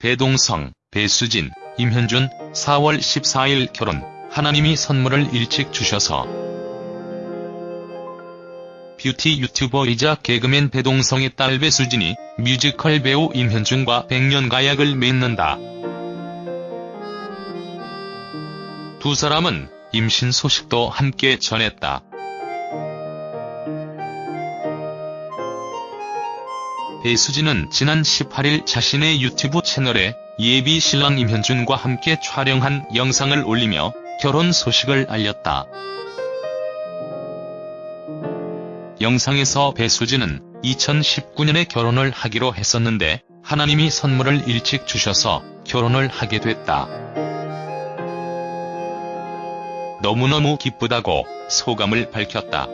배동성, 배수진, 임현준 4월 14일 결혼, 하나님이 선물을 일찍 주셔서 뷰티 유튜버이자 개그맨 배동성의 딸 배수진이 뮤지컬 배우 임현준과 백년 가약을 맺는다. 두 사람은 임신 소식도 함께 전했다. 배수진은 지난 18일 자신의 유튜브 채널에 예비 신랑 임현준과 함께 촬영한 영상을 올리며 결혼 소식을 알렸다. 영상에서 배수진은 2019년에 결혼을 하기로 했었는데 하나님이 선물을 일찍 주셔서 결혼을 하게 됐다. 너무너무 기쁘다고 소감을 밝혔다.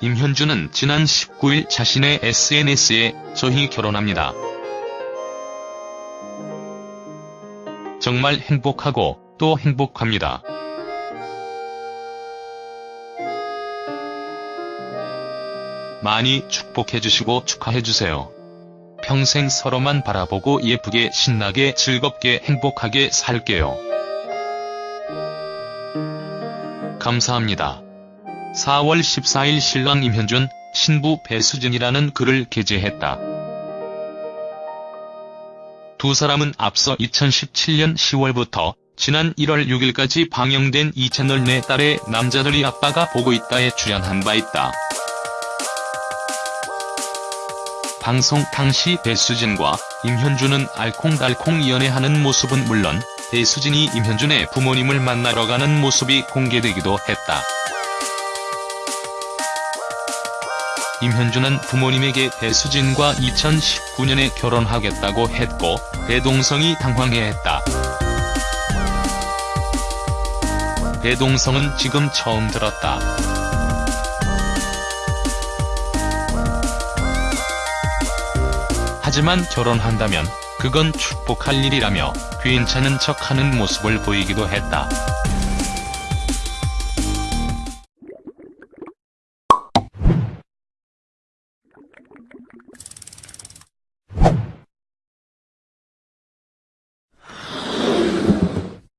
임현주는 지난 19일 자신의 SNS에 저희 결혼합니다. 정말 행복하고 또 행복합니다. 많이 축복해주시고 축하해주세요. 평생 서로만 바라보고 예쁘게 신나게 즐겁게 행복하게 살게요. 감사합니다. 4월 14일 신랑 임현준, 신부 배수진이라는 글을 게재했다. 두 사람은 앞서 2017년 10월부터 지난 1월 6일까지 방영된 이 채널 내 딸의 남자들이 아빠가 보고 있다에 출연한 바 있다. 방송 당시 배수진과 임현준은 알콩달콩 연애하는 모습은 물론 배수진이 임현준의 부모님을 만나러 가는 모습이 공개되기도 했다. 임현준은 부모님에게 배수진과 2019년에 결혼하겠다고 했고 배동성이 당황해했다. 배동성은 지금 처음 들었다. 하지만 결혼한다면 그건 축복할 일이라며 괜찮은 척하는 모습을 보이기도 했다.